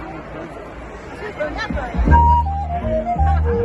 日本日本。